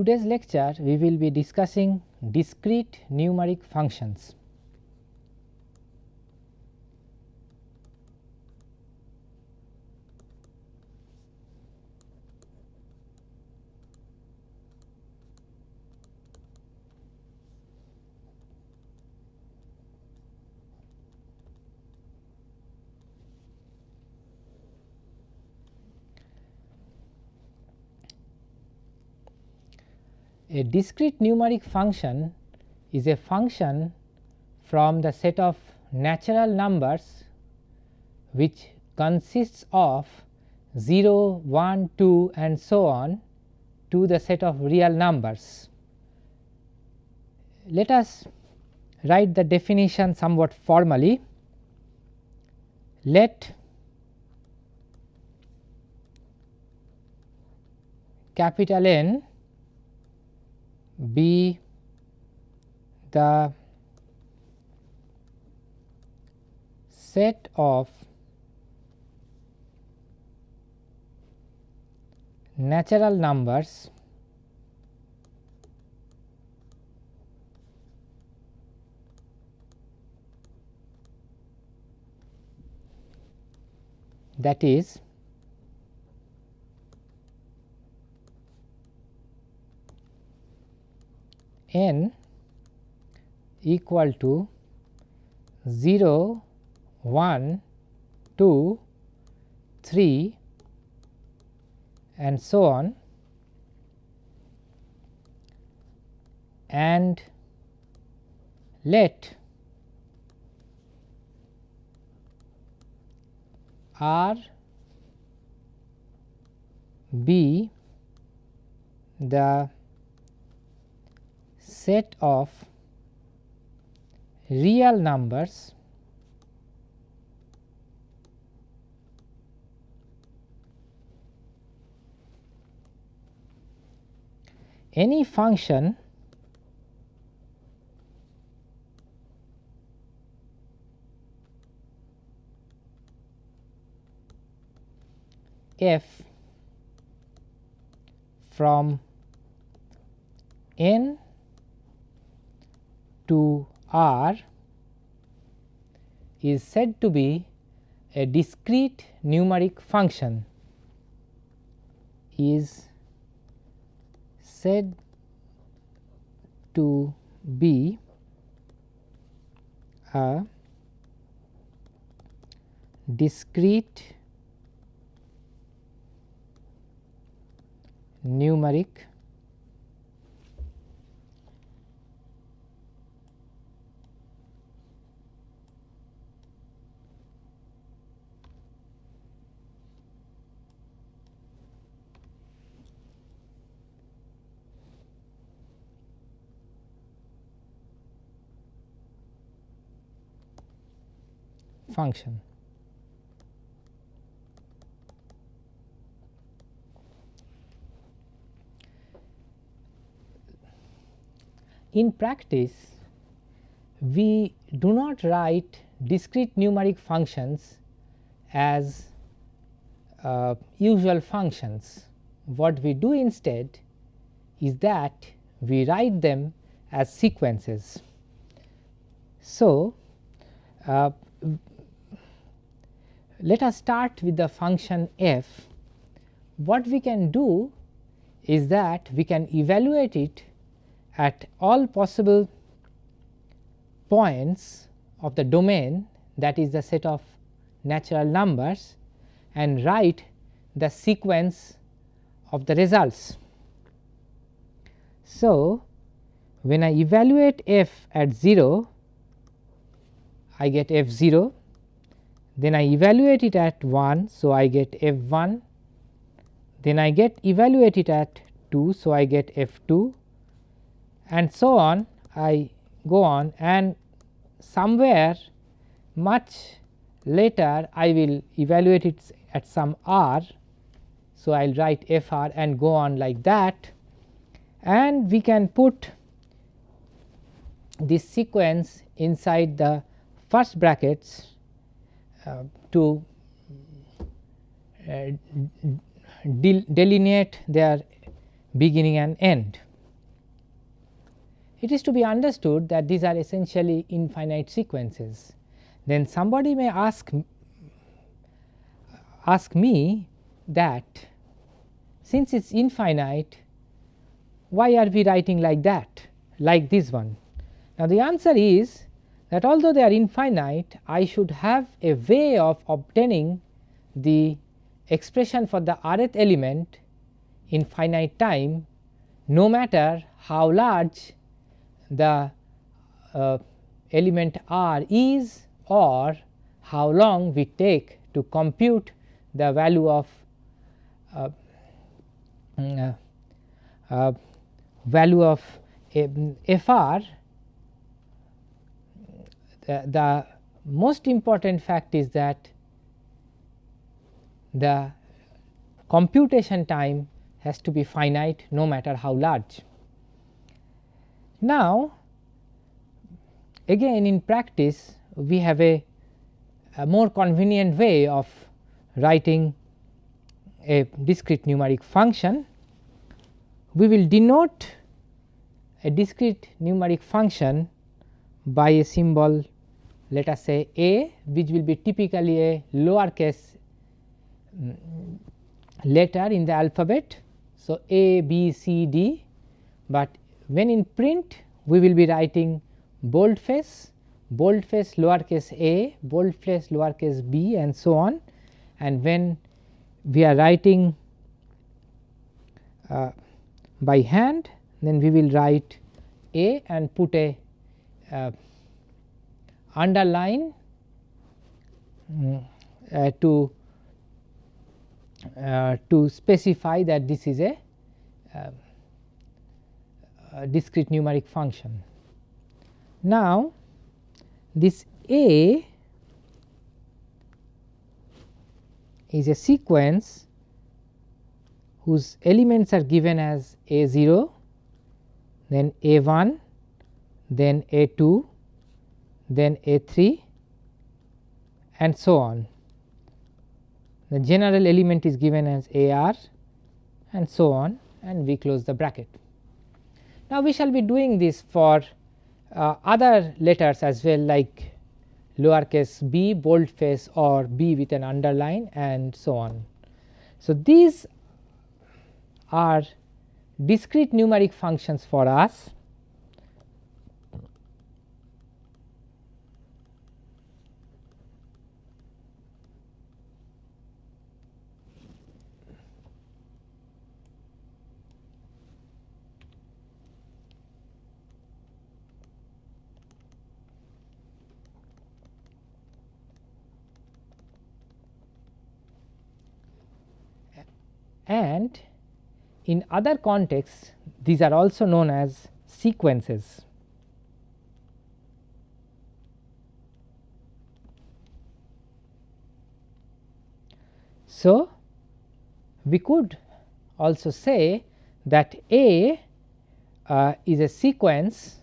Today's lecture, we will be discussing discrete numeric functions. A discrete numeric function is a function from the set of natural numbers which consists of 0, 1, 2 and so on to the set of real numbers. Let us write the definition somewhat formally. Let capital N be the set of natural numbers that is n equal to 0, 1, 2, 3 and so on. And let R be the set of real numbers any function f from n to R is said to be a discrete numeric function is said to be a discrete numeric function. In practice, we do not write discrete numeric functions as uh, usual functions. What we do instead is that we write them as sequences. So, uh, let us start with the function f. What we can do is that we can evaluate it at all possible points of the domain that is the set of natural numbers and write the sequence of the results. So, when I evaluate f at 0 I get f 0 then I evaluate it at 1. So, I get f 1 then I get evaluate it at 2. So, I get f 2 and so on I go on and somewhere much later I will evaluate it at some r. So, I will write f r and go on like that and we can put this sequence inside the first brackets to uh, delineate their beginning and end. It is to be understood that these are essentially infinite sequences. Then somebody may ask ask me that since it is infinite why are we writing like that like this one. Now, the answer is that although they are infinite I should have a way of obtaining the expression for the rth element in finite time no matter how large the uh, element r is or how long we take to compute the value of uh, mm, uh, uh value of fr the, the most important fact is that the computation time has to be finite no matter how large. Now, again in practice we have a, a more convenient way of writing a discrete numeric function. We will denote a discrete numeric function by a symbol let us say a which will be typically a lower case um, letter in the alphabet. So, a b c d, but when in print we will be writing boldface, boldface lowercase a, boldface lowercase b and so on and when we are writing uh, by hand then we will write a and put a uh, underline um, uh, to uh, to specify that this is a, uh, a discrete numeric function. Now, this A is a sequence whose elements are given as A 0, then A 1, then A 2, then A 3 and so on. The general element is given as A r and so on and we close the bracket. Now, we shall be doing this for uh, other letters as well like lowercase b boldface or b with an underline and so on. So, these are discrete numeric functions for us and in other contexts these are also known as sequences. So, we could also say that A uh, is a sequence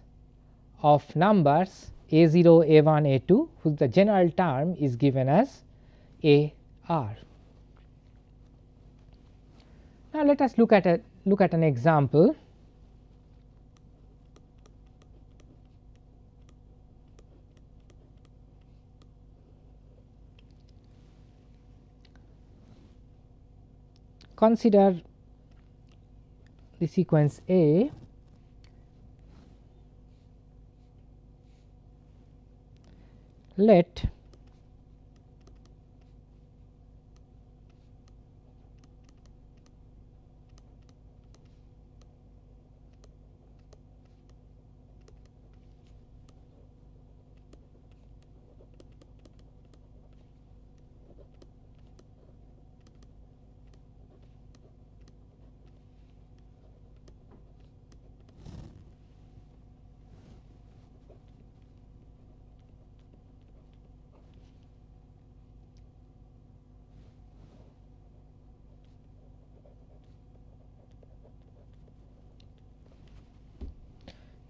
of numbers A 0, A 1, A 2 whose the general term is given as A r. Now, let us look at a look at an example. Consider the sequence A let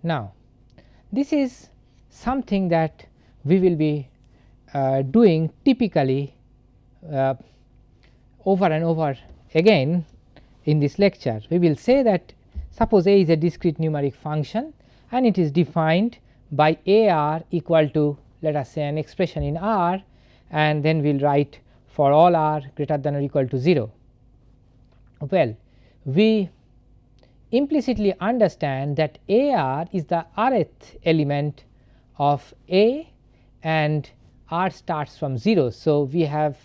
Now, this is something that we will be uh, doing typically uh, over and over again in this lecture. We will say that suppose a is a discrete numeric function and it is defined by a r equal to let us say an expression in r and then we will write for all r greater than or equal to 0. Well, we implicitly understand that a r is the rth element of a and r starts from 0. So, we have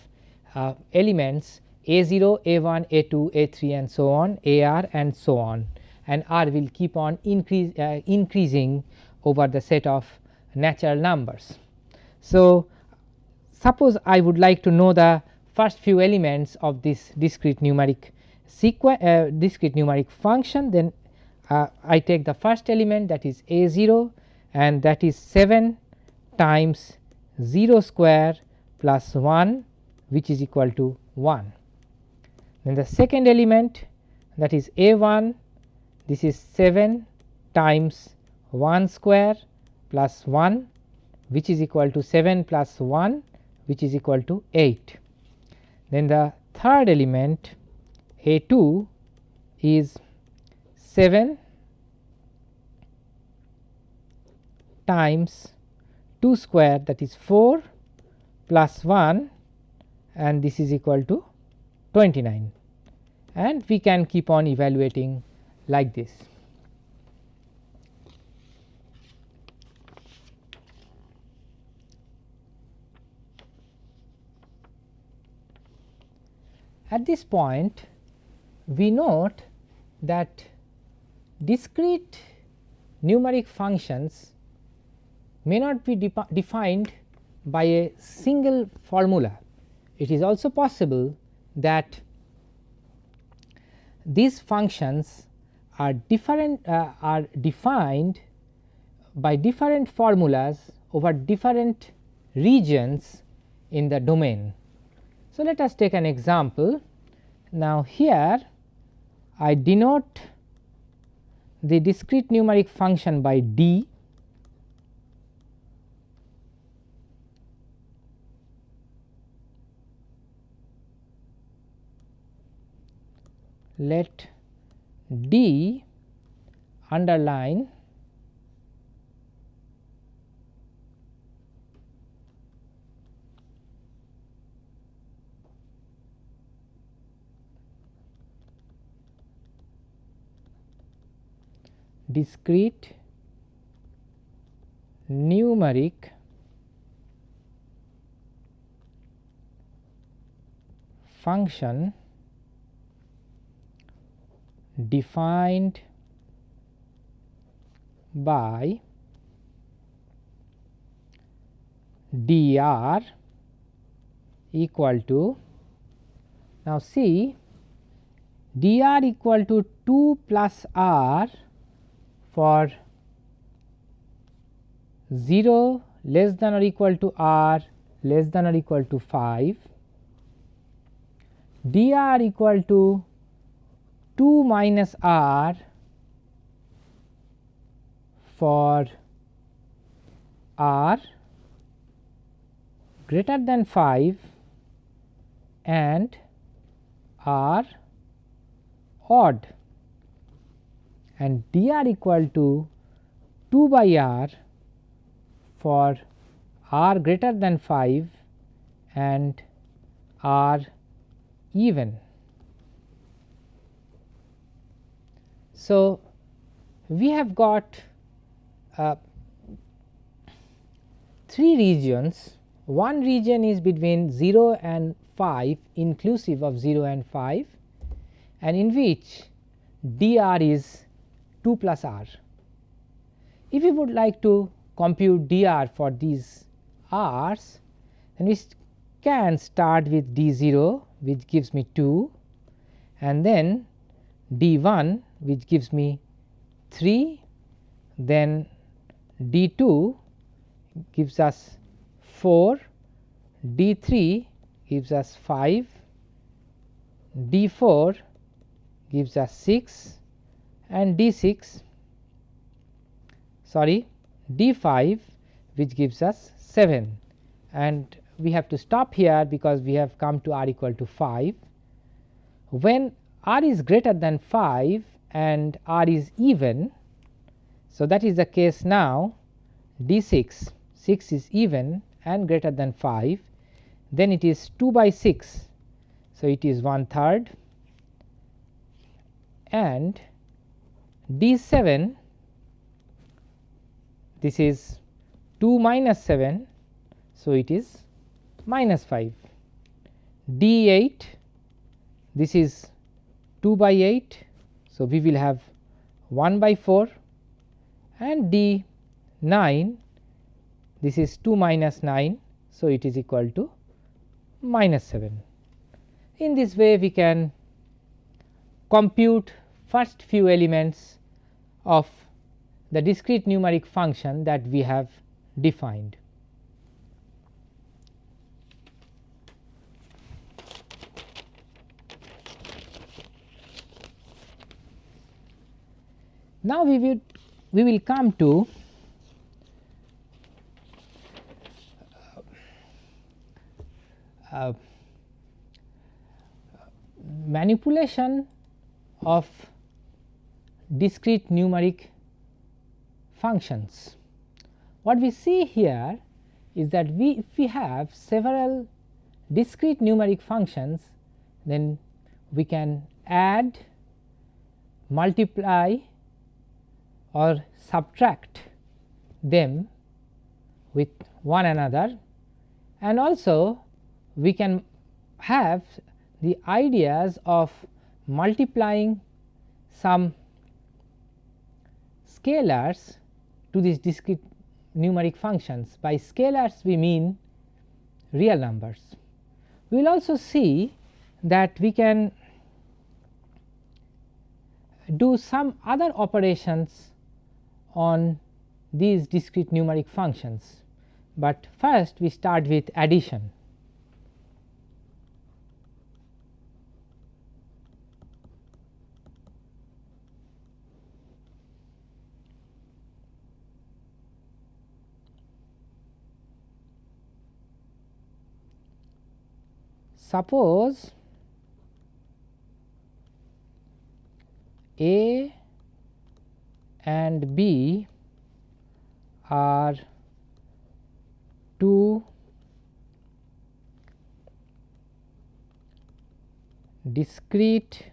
uh, elements a 0, a 1, a 2, a 3 and so on a r and so on and r will keep on increase, uh, increasing over the set of natural numbers. So, suppose I would like to know the first few elements of this discrete numeric uh, discrete numeric function then uh, I take the first element that is a 0 and that is 7 times 0 square plus 1 which is equal to 1. Then the second element that is a 1 this is 7 times 1 square plus 1 which is equal to 7 plus 1 which is equal to 8. Then the third element a 2 is 7 times 2 square that is 4 plus 1 and this is equal to 29 and we can keep on evaluating like this. At this point we note that discrete numeric functions may not be defined by a single formula. It is also possible that these functions are different uh, are defined by different formulas over different regions in the domain. So, let us take an example. Now, here I denote the discrete numeric function by d let D underline discrete numeric function defined by dr equal to now see dr equal to 2 plus r for 0 less than or equal to r less than or equal to 5 dr equal to 2 minus r for r greater than 5 and r odd and dr equal to 2 by r for r greater than 5 and r even. So, we have got uh, three regions one region is between 0 and 5 inclusive of 0 and 5 and in which dr is 2 plus r. If we would like to compute dr for these r's then we can start with d 0 which gives me 2 and then d 1 which gives me 3 then d 2 gives us 4 d 3 gives us 5 d 4 gives us 6 and d 6 sorry d 5 which gives us 7 and we have to stop here because we have come to r equal to 5. When r is greater than 5 and r is even. So, that is the case now d 6, 6 is even and greater than 5 then it is 2 by 6. So, it is 1 third and d 7 this is 2 minus 7. So, it is minus 5 d 8 this is 2 by 8. So, we will have 1 by 4 and d 9 this is 2 minus 9. So, it is equal to minus 7. In this way we can compute first few elements of the discrete numeric function that we have defined. Now, we will we will come to uh, manipulation of discrete numeric functions. What we see here is that we if we have several discrete numeric functions then we can add, multiply or subtract them with one another and also we can have the ideas of multiplying some scalars to these discrete numeric functions. By scalars we mean real numbers. We will also see that we can do some other operations on these discrete numeric functions, but first we start with addition. Suppose A and B are two discrete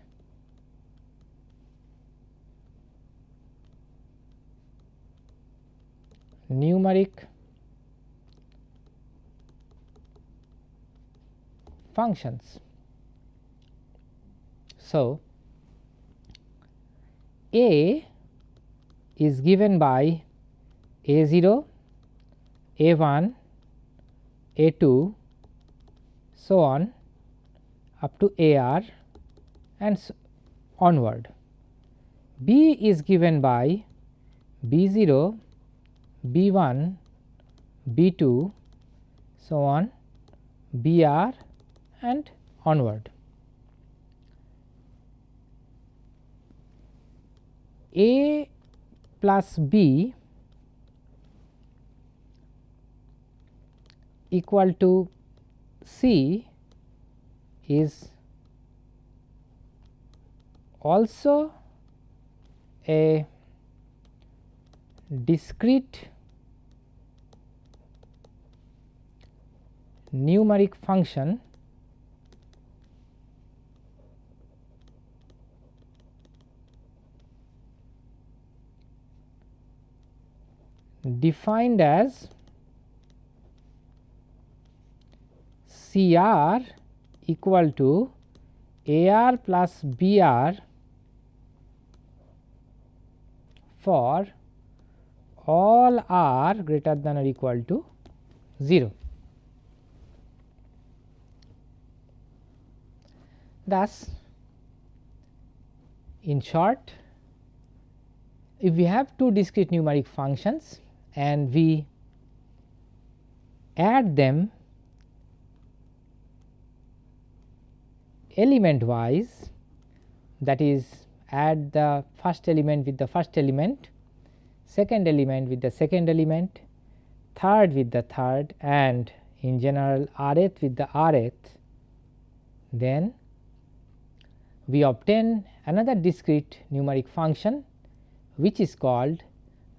numeric functions. So, A is given by a 0, a 1, a 2 so on up to a r and so onward. B is given by b 0, b 1, b 2 so on b r and onward. A plus B equal to C is also a discrete numeric function defined as C r equal to A r plus B r for all r greater than or equal to 0. Thus, in short if we have two discrete numeric functions and we add them element wise that is add the first element with the first element, second element with the second element, third with the third and in general rth with the rth, then we obtain another discrete numeric function which is called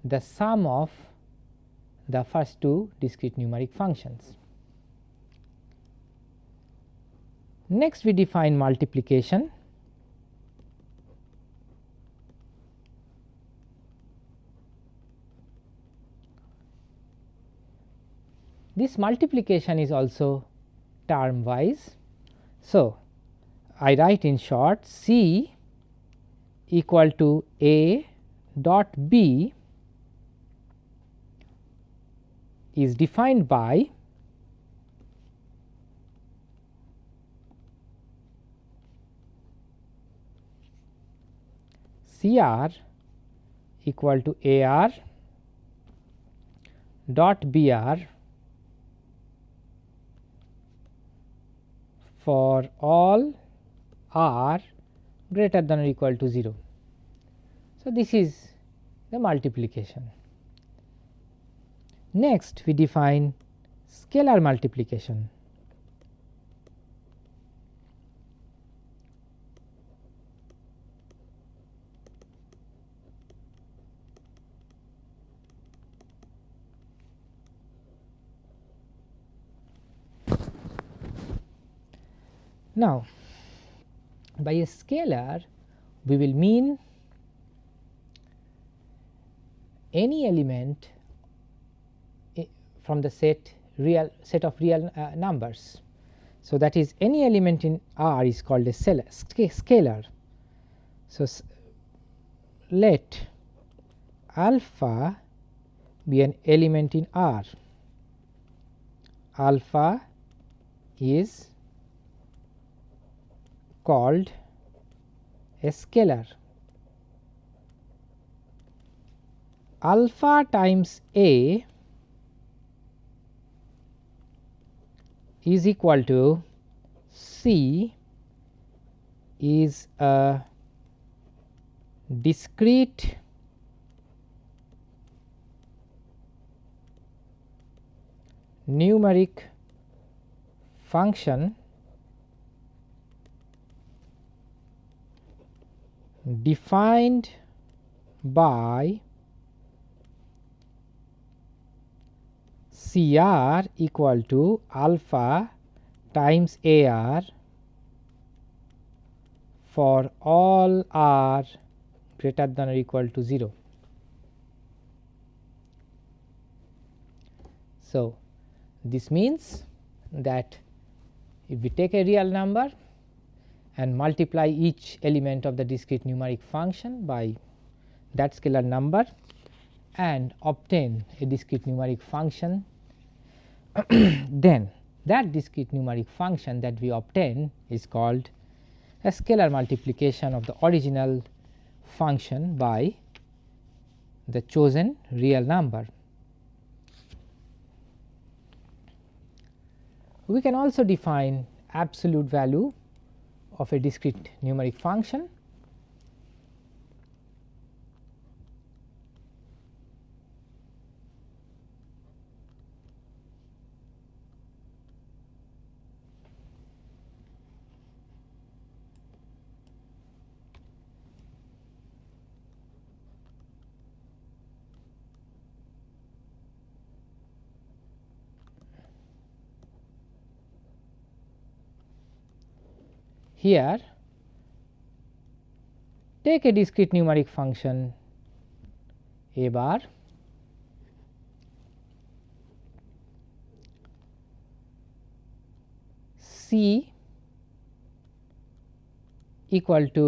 the sum of the first two discrete numeric functions. Next we define multiplication. This multiplication is also term wise. So, I write in short C equal to A dot B is defined by CR equal to AR dot BR for all r greater than or equal to 0. So, this is the multiplication. Next we define scalar multiplication. Now, by a scalar we will mean any element from the set real set of real uh, numbers. So, that is any element in R is called a scalar. So, let alpha be an element in R, alpha is called a scalar. Alpha times A is equal to C is a discrete numeric function defined by C r equal to alpha times A r for all r greater than or equal to 0. So, this means that if we take a real number and multiply each element of the discrete numeric function by that scalar number and obtain a discrete numeric function then that discrete numeric function that we obtain is called a scalar multiplication of the original function by the chosen real number. We can also define absolute value of a discrete numeric function Here take a discrete numeric function a bar c equal to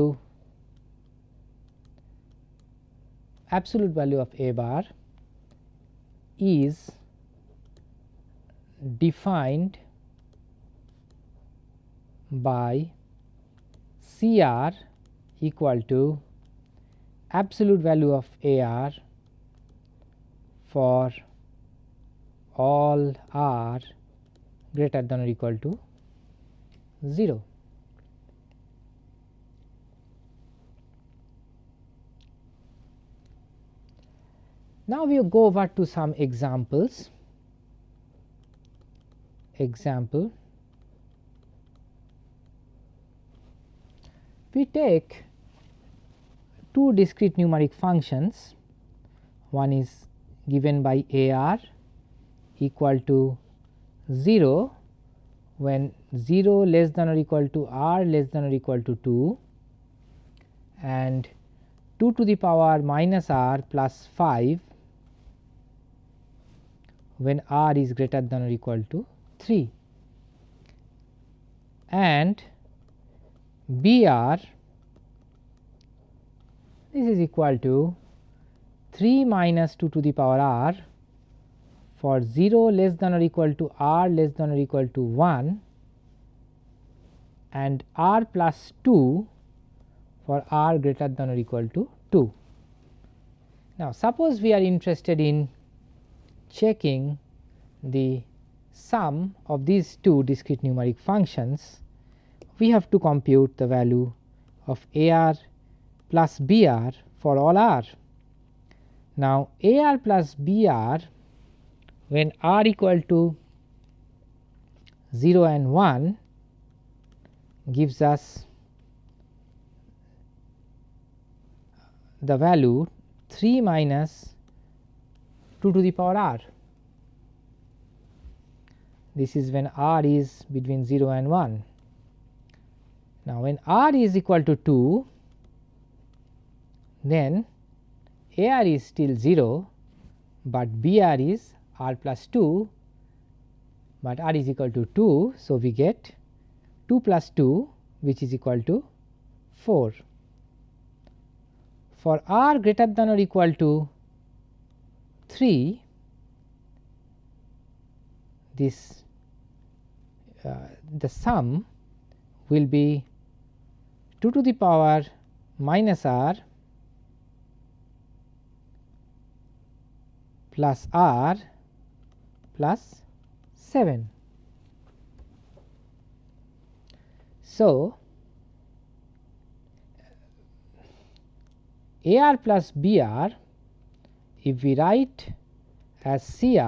absolute value of a bar is defined by C r equal to absolute value of A r for all r greater than or equal to 0. Now, we go over to some examples. Example we take two discrete numeric functions, one is given by a r equal to 0 when 0 less than or equal to r less than or equal to 2 and 2 to the power minus r plus 5 when r is greater than or equal to 3 and B r this is equal to 3 minus 2 to the power r for 0 less than or equal to r less than or equal to 1 and r plus 2 for r greater than or equal to 2. Now, suppose we are interested in checking the sum of these two discrete numeric functions, we have to compute the value of a r plus b r for all r. Now, a r plus b r when r equal to 0 and 1 gives us the value 3 minus 2 to the power r. This is when r is between 0 and 1. Now, when r is equal to 2, then a r is still 0, but b r is r plus 2, but r is equal to 2. So, we get 2 plus 2 which is equal to 4. For r greater than or equal to 3, this uh, the sum will be 2 to the power minus r plus r plus 7. So, a r plus b r if we write as C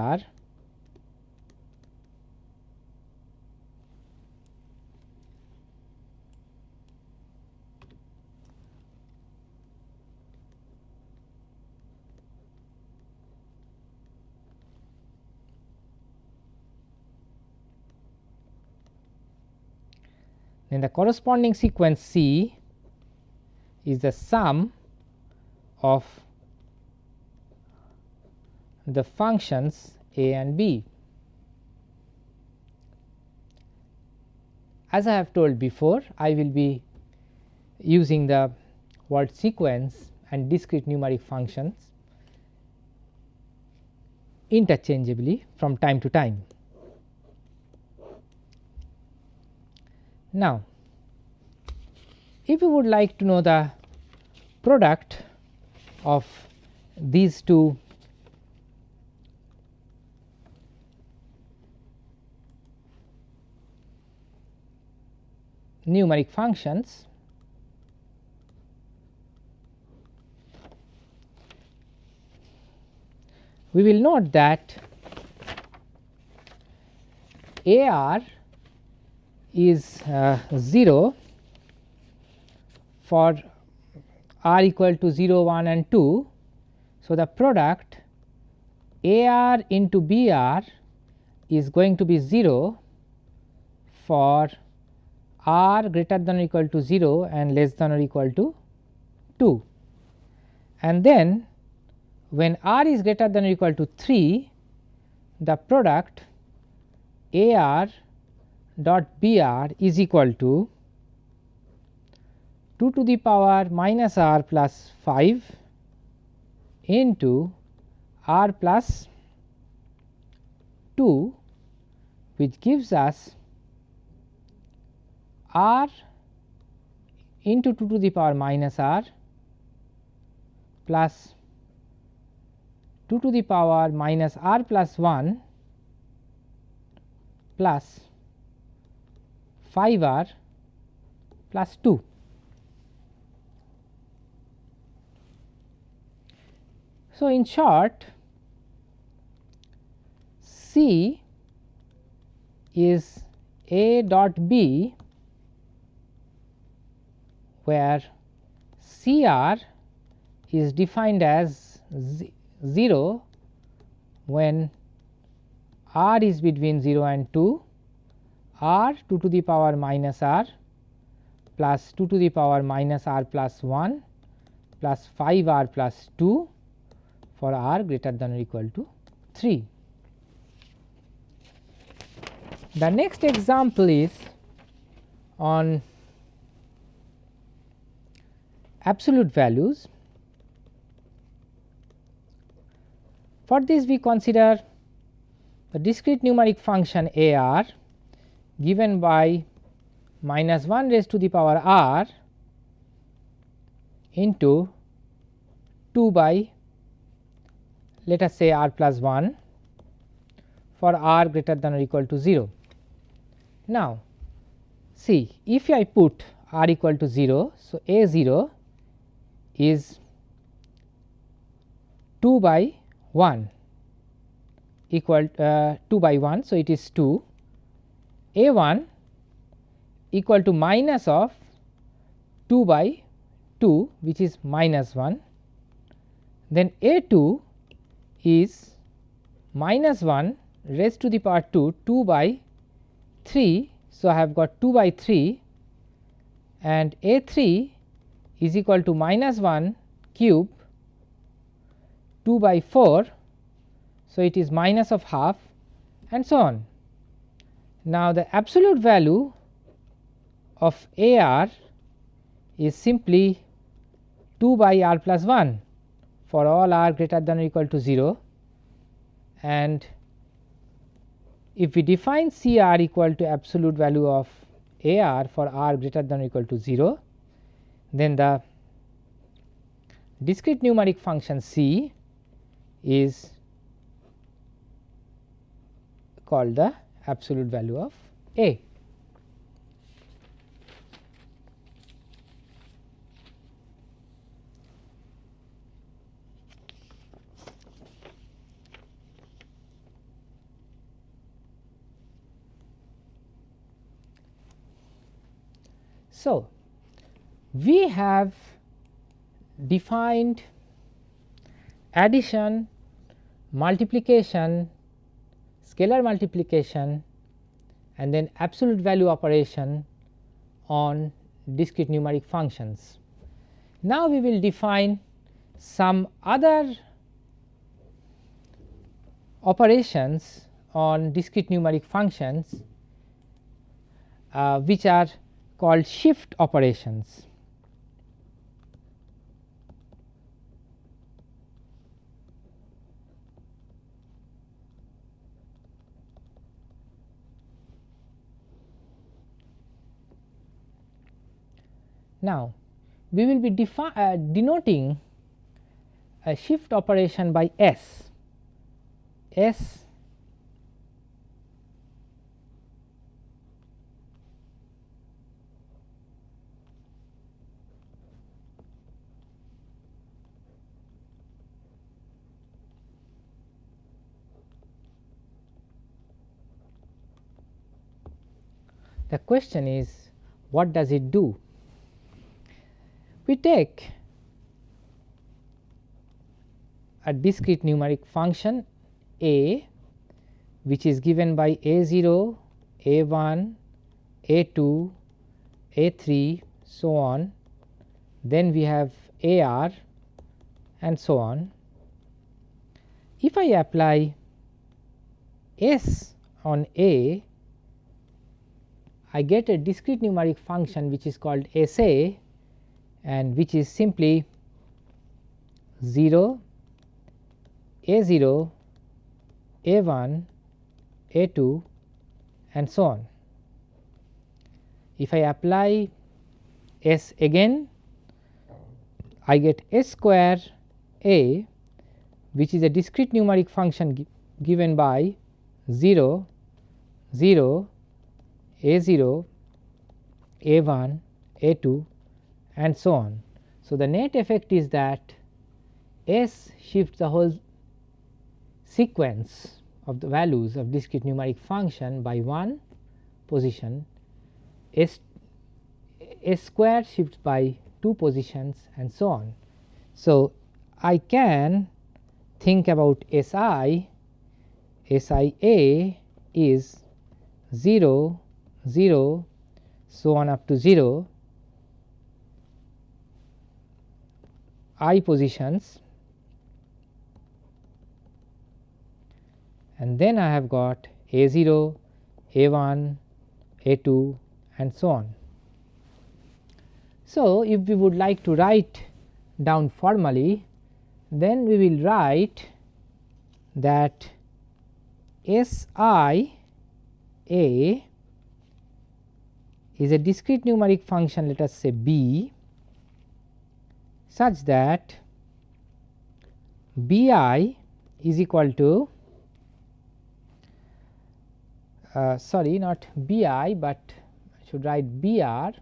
then the corresponding sequence C is the sum of the functions a and b. As I have told before, I will be using the word sequence and discrete numeric functions interchangeably from time to time. Now, if you would like to know the product of these two numeric functions, we will note that A r is uh, 0 for r equal to 0 1 and 2. So, the product a r into b r is going to be 0 for r greater than or equal to 0 and less than or equal to 2. And then when r is greater than or equal to 3 the product a r dot b r is equal to 2 to the power minus r plus 5 into r plus 2 which gives us r into 2 to the power minus r plus 2 to the power minus r plus 1 plus 5 r plus 2. So, in short C is A dot B where CR is defined as 0 when r is between 0 and 2 r 2 to the power minus r plus 2 to the power minus r plus 1 plus 5 r plus 2 for r greater than or equal to 3. The next example is on absolute values. For this we consider the discrete numeric function a r given by minus 1 raised to the power r into 2 by let us say r plus 1 for r greater than or equal to 0. Now, see if I put r equal to 0. So, a 0 is 2 by 1 equal uh, 2 by 1. So, it is 2 a 1 equal to minus of 2 by 2 which is minus 1 then a 2 is minus 1 raised to the power 2 2 by 3. So, I have got 2 by 3 and a 3 is equal to minus 1 cube 2 by 4. So, it is minus of half and so on. Now, the absolute value of A r is simply 2 by r plus 1 for all r greater than or equal to 0 and if we define C r equal to absolute value of A r for r greater than or equal to 0 then the discrete numeric function C is called the absolute value of A. So, we have defined addition, multiplication, scalar multiplication and then absolute value operation on discrete numeric functions. Now, we will define some other operations on discrete numeric functions uh, which are called shift operations. Now, we will be uh, denoting a shift operation by S. S The question is what does it do? We take a discrete numeric function a which is given by a 0, a 1, a 2, a 3 so on then we have a r and so on. If I apply s on a I get a discrete numeric function which is called S a and which is simply 0, a 0, a 1, a 2 and so on. If I apply S again I get S square a which is a discrete numeric function gi given by 0, 0, a 0, a 1, a 2 and so on. So, the net effect is that S shifts the whole sequence of the values of discrete numeric function by one position S S square shifts by 2 positions and so on. So, I can think about S i, S i A is 0, 0 so on up to 0 i positions and then I have got A 0, A 1, A 2 and so on. So, if we would like to write down formally then we will write that S i A is a discrete numeric function let us say b such that b i is equal to uh, sorry not b i, but I should write b r.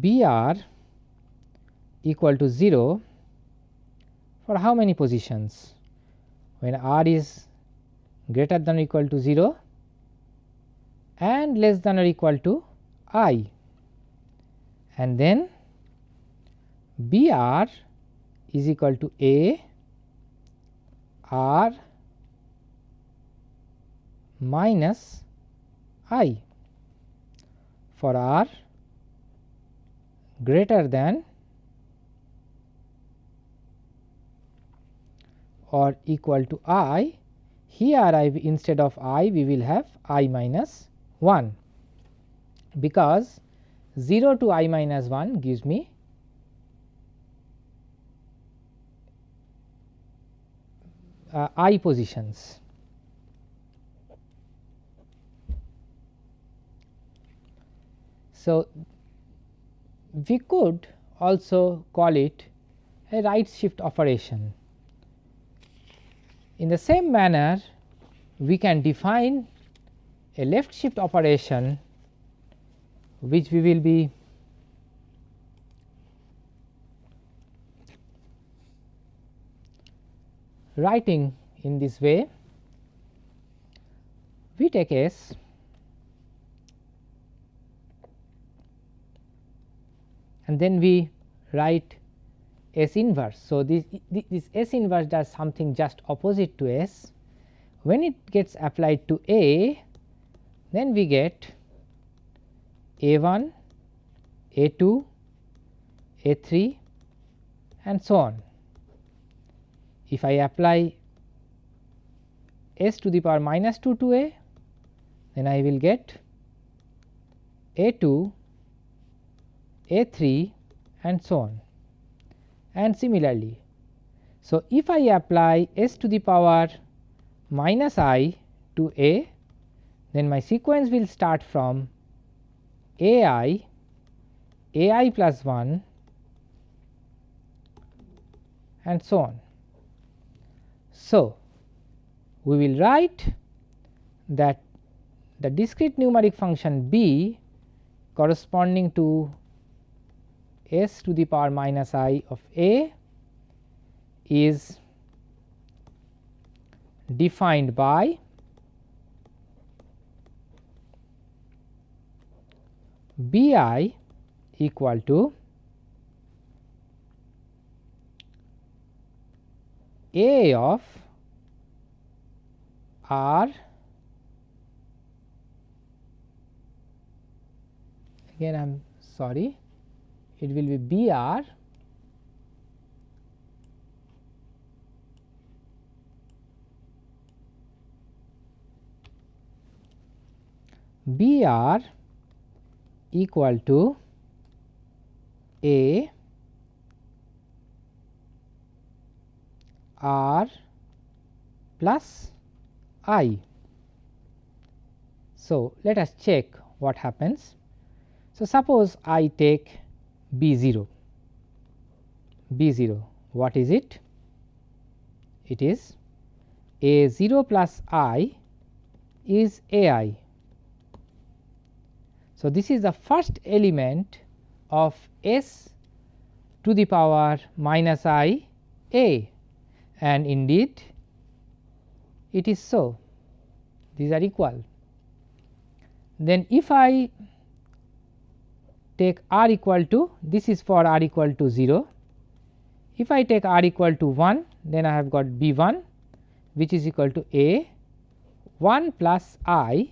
B r equal to 0 for how many positions? When r is greater than or equal to 0 and less than or equal to i and then B r is equal to a r minus i for r greater than or equal to i, here I instead of i we will have i minus 1 because 0 to i minus 1 gives me uh, i positions. So, we could also call it a right shift operation. In the same manner, we can define a left shift operation which we will be writing in this way. We take S and then we write S inverse. So, this, this S inverse does something just opposite to S. When it gets applied to A, then we get A 1, A 2, A 3 and so on. If I apply S to the power minus 2 to A, then I will get A 2 a 3 and so on and similarly. So, if I apply s to the power minus i to a then my sequence will start from a i, a i plus 1 and so on. So, we will write that the discrete numeric function b corresponding to s to the power minus i of a is defined by b i equal to a of r again I am sorry it will be B r B r equal to A r plus i. So, let us check what happens. So, suppose I take B 0, B 0 what is it? It is A 0 plus i is A i. So, this is the first element of S to the power minus i a and indeed it is so these are equal. Then if I take r equal to this is for r equal to 0. If I take r equal to 1 then I have got b 1 which is equal to a 1 plus i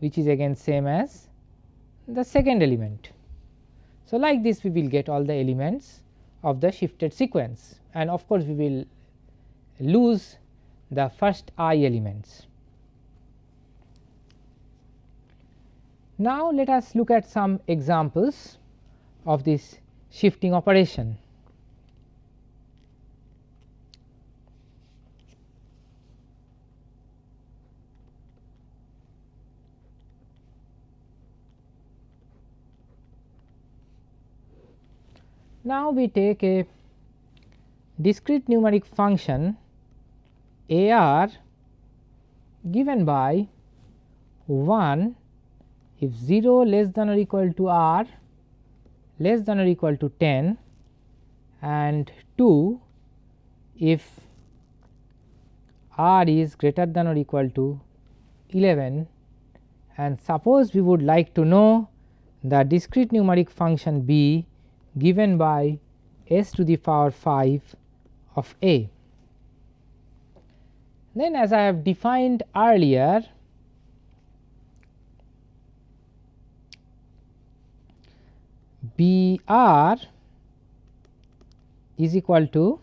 which is again same as the second element. So, like this we will get all the elements of the shifted sequence and of course, we will lose the first i elements. Now, let us look at some examples of this shifting operation. Now, we take a discrete numeric function a r given by 1 if 0 less than or equal to r less than or equal to 10 and 2 if r is greater than or equal to 11 and suppose we would like to know the discrete numeric function b given by s to the power 5 of a. Then as I have defined earlier B r is equal to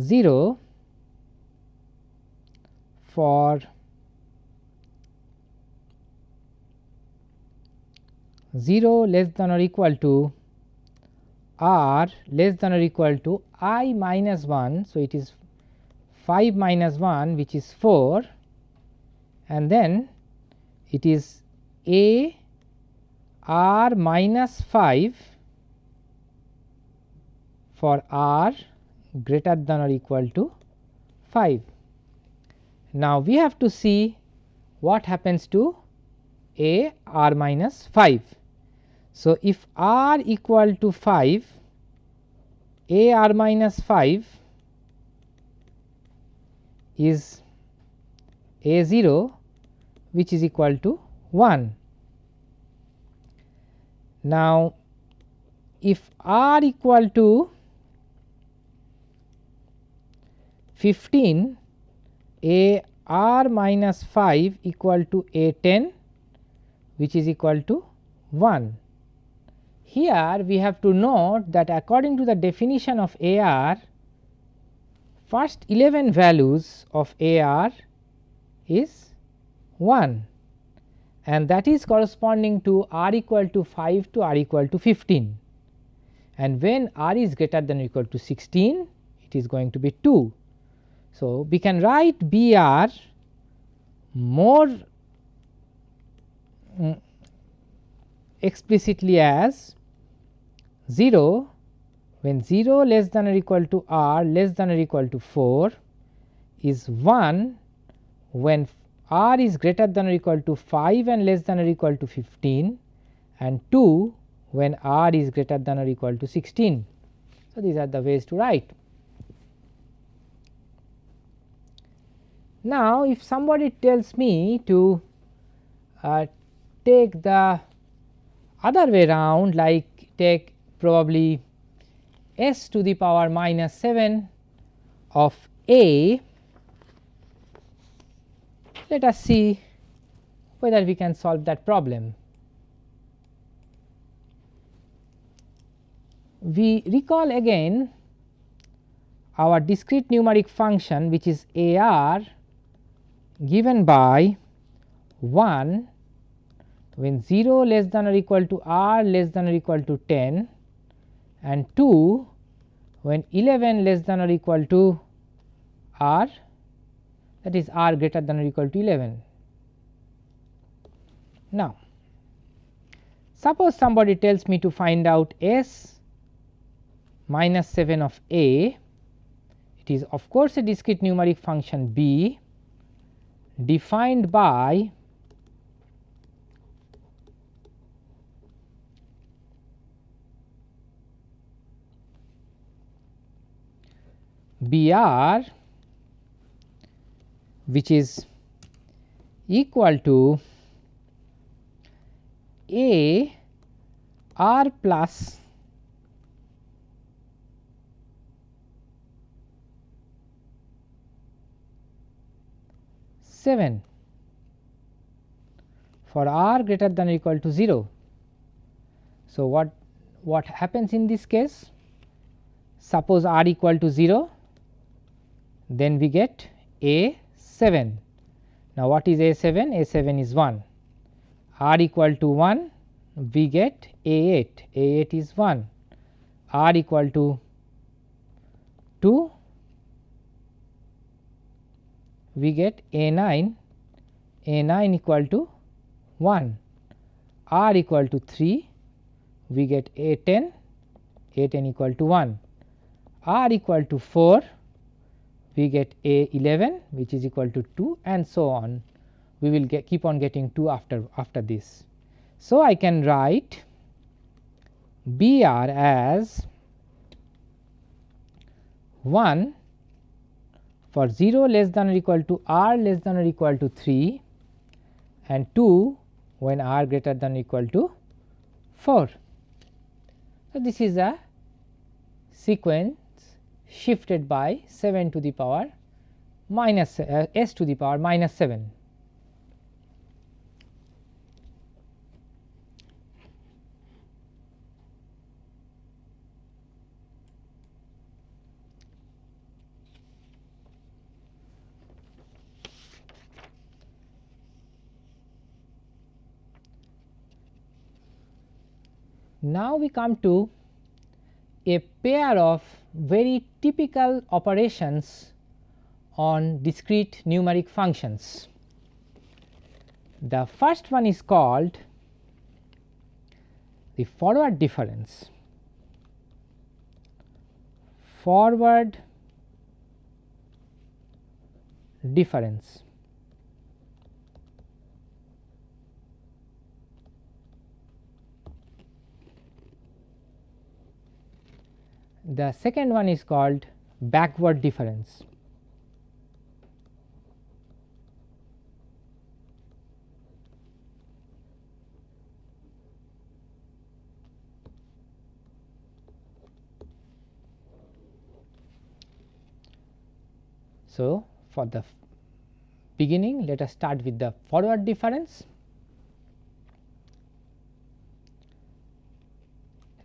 0 for zero less than or equal to r less than or equal to i minus 1. So, it is 5 minus 1 which is 4 and then it is a r minus 5 for r greater than or equal to 5. Now, we have to see what happens to a r minus 5. So, if r equal to 5 a r minus 5 is a 0 which is equal to 1 now, if r equal to 15 a r minus 5 equal to a 10 which is equal to 1. Here we have to note that according to the definition of a r first 11 values of a r is 1 and that is corresponding to r equal to 5 to r equal to 15 and when r is greater than or equal to 16 it is going to be 2. So, we can write B r more um, explicitly as 0 when 0 less than or equal to r less than or equal to 4 is 1 when r is greater than or equal to 5 and less than or equal to 15 and 2 when r is greater than or equal to 16. So, these are the ways to write. Now, if somebody tells me to uh, take the other way round like take probably s to the power minus 7 of a let us see whether we can solve that problem. We recall again our discrete numeric function which is a r given by 1 when 0 less than or equal to r less than or equal to 10 and 2 when 11 less than or equal to r that is r greater than or equal to 11. Now, suppose somebody tells me to find out s minus 7 of a, it is of course a discrete numeric function b defined by b r which is equal to A r plus seven for r greater than or equal to 0. So, what what happens in this case? Suppose r equal to 0, then we get a 7. Now, what is a 7? a 7 is 1, r equal to 1 we get a 8, a 8 is 1, r equal to 2 we get a 9, a 9 equal to 1, r equal to 3 we get a 10, a 10 equal to 1, r equal to 4 we get a 11 which is equal to 2 and so on we will get keep on getting 2 after after this. So, I can write B r as 1 for 0 less than or equal to r less than or equal to 3 and 2 when r greater than or equal to 4. So, this is a sequence shifted by 7 to the power minus uh, s to the power minus 7. Now, we come to a pair of very typical operations on discrete numeric functions. The first one is called the forward difference. Forward difference. The second one is called backward difference. So, for the beginning let us start with the forward difference.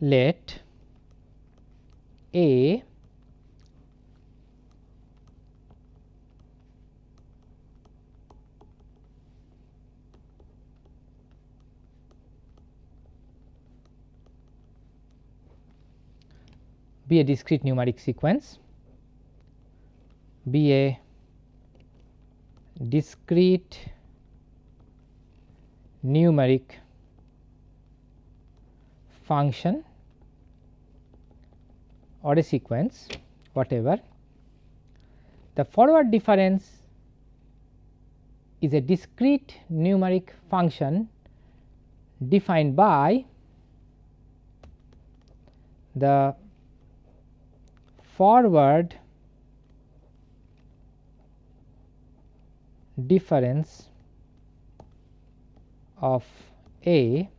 Let a be a discrete numeric sequence, be a discrete numeric function or a sequence whatever. The forward difference is a discrete numeric function defined by the forward difference of A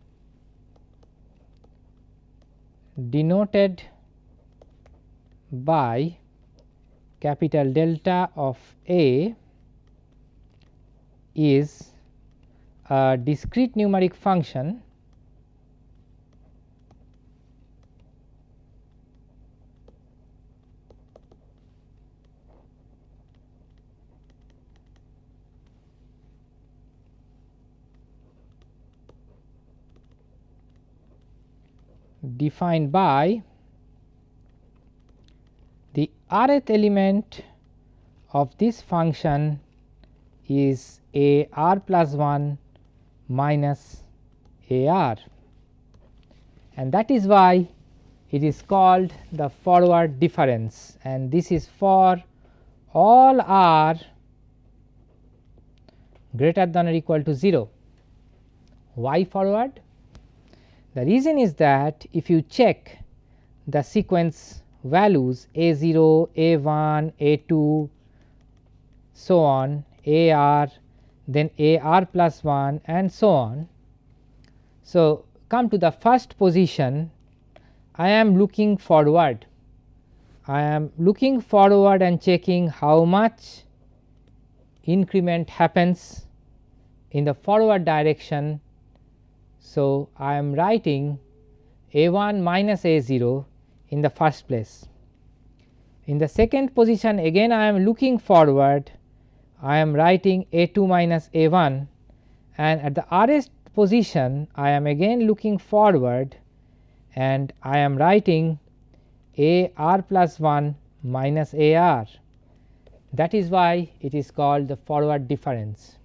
denoted by capital delta of A is a discrete numeric function defined by rth element of this function is a r plus 1 minus a r and that is why it is called the forward difference and this is for all r greater than or equal to 0. Why forward? The reason is that if you check the sequence values a 0, a 1, a 2 so on a r then a r plus 1 and so on. So, come to the first position I am looking forward I am looking forward and checking how much increment happens in the forward direction. So, I am writing a 1 minus a 0 in the first place. In the second position again I am looking forward I am writing a 2 minus a 1 and at the rth position I am again looking forward and I am writing a r plus 1 minus a r that is why it is called the forward difference.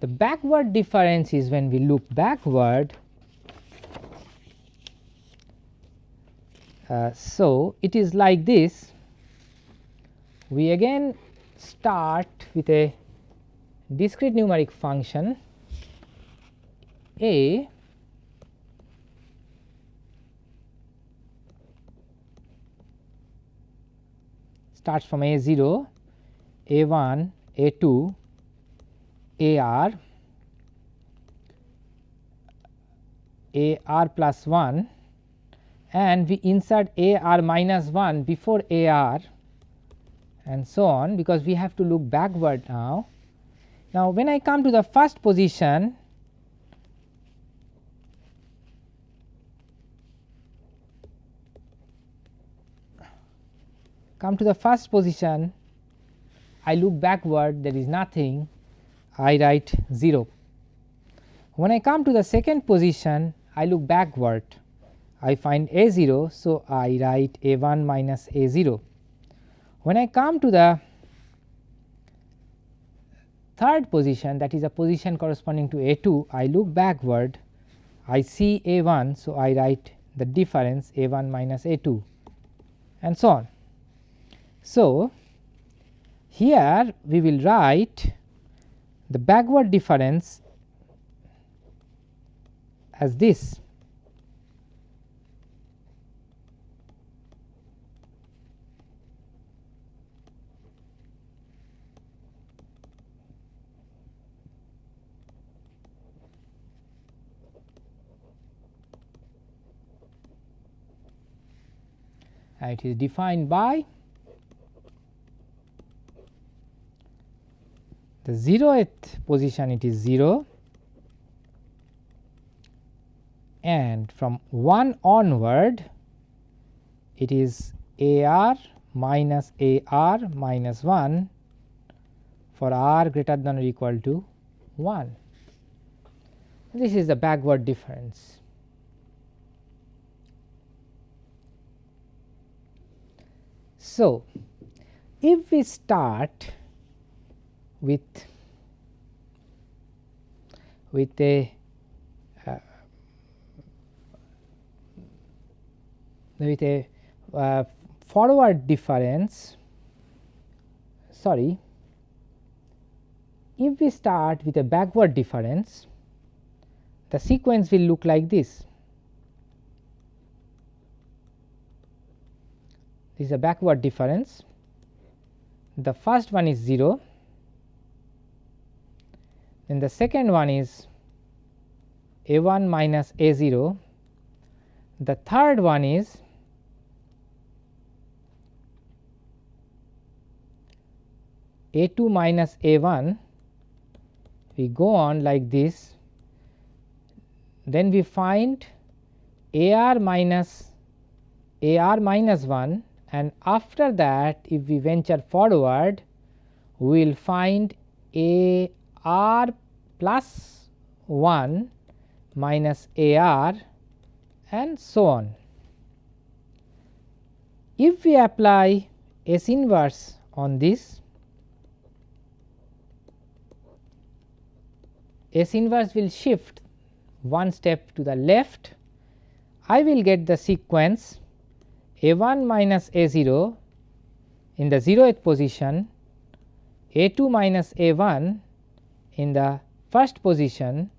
The backward difference is when we look backward. Uh, so, it is like this. We again start with a discrete numeric function. A starts from a 0, a 1, a 2, a r, a r plus 1 and we insert a r minus 1 before a r and so on because we have to look backward now. Now, when I come to the first position come to the first position I look backward there is nothing I write 0. When I come to the second position I look backward I find a 0. So, I write a 1 minus a 0. When I come to the third position that is a position corresponding to a 2 I look backward I see a 1. So, I write the difference a 1 minus a 2 and so on. So, here we will write the backward difference as this Uh, it is defined by the 0th position it is 0 and from 1 onward it is a r minus a r minus 1 for r greater than or equal to 1. This is the backward difference. So, if we start with with a uh, with a uh, forward difference sorry if we start with a backward difference the sequence will look like this this is a backward difference. The first one is 0 then the second one is a 1 minus a 0 the third one is a 2 minus a 1 we go on like this. Then we find a r minus a r minus 1 and after that if we venture forward we will find a r plus 1 minus a r and so on. If we apply S inverse on this, S inverse will shift one step to the left, I will get the sequence a 1 minus a 0 in the 0th position, a 2 minus a 1 in the first position,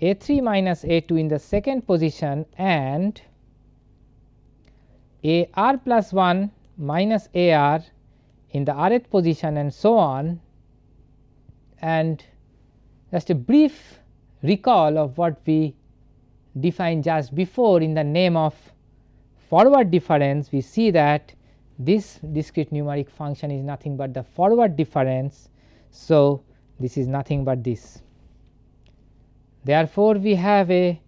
a 3 minus a 2 in the second position and a r plus 1 minus a r in the rth position and so on. And just a brief recall of what we defined just before in the name of forward difference we see that this discrete numeric function is nothing but the forward difference. So, this is nothing but this. Therefore, we have a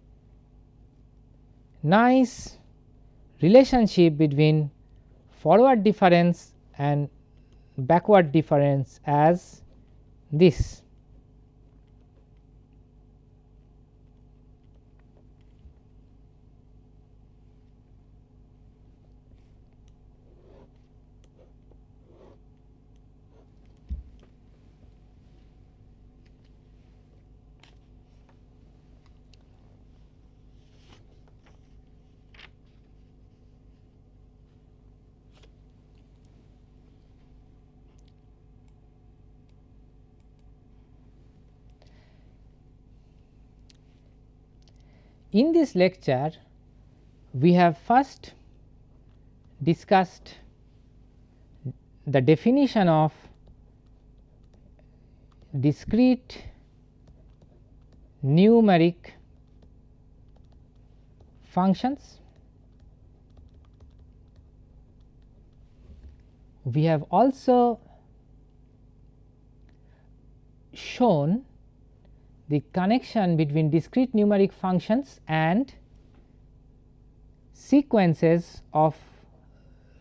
nice relationship between forward difference and backward difference as this. In this lecture, we have first discussed the definition of discrete numeric functions. We have also shown the connection between discrete numeric functions and sequences of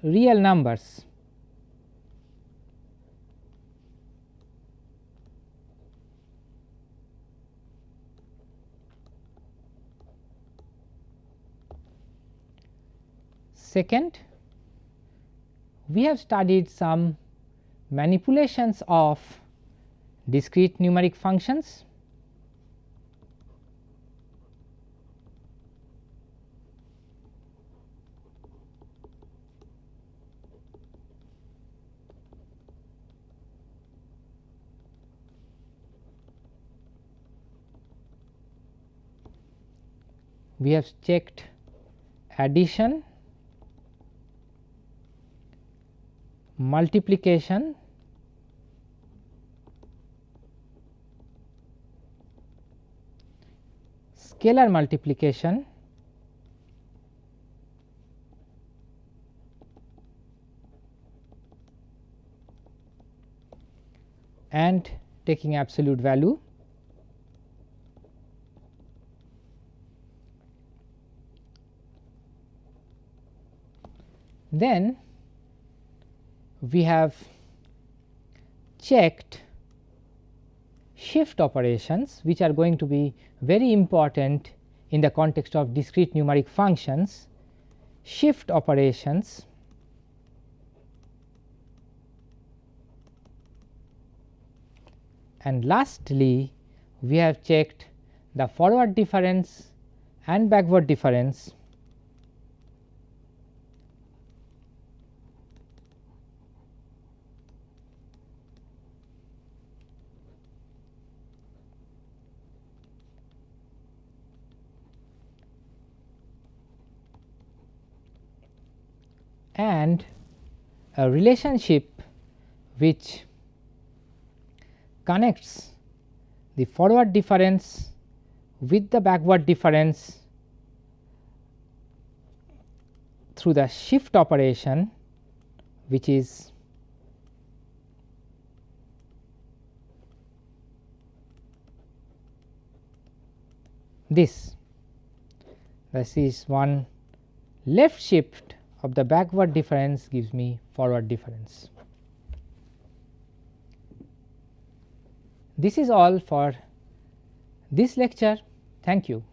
real numbers. Second, we have studied some manipulations of discrete numeric functions we have checked addition, multiplication, scalar multiplication, and taking absolute value Then we have checked shift operations which are going to be very important in the context of discrete numeric functions. Shift operations and lastly we have checked the forward difference and backward difference and a relationship which connects the forward difference with the backward difference through the shift operation which is this. This is one left shift of the backward difference gives me forward difference. This is all for this lecture. Thank you.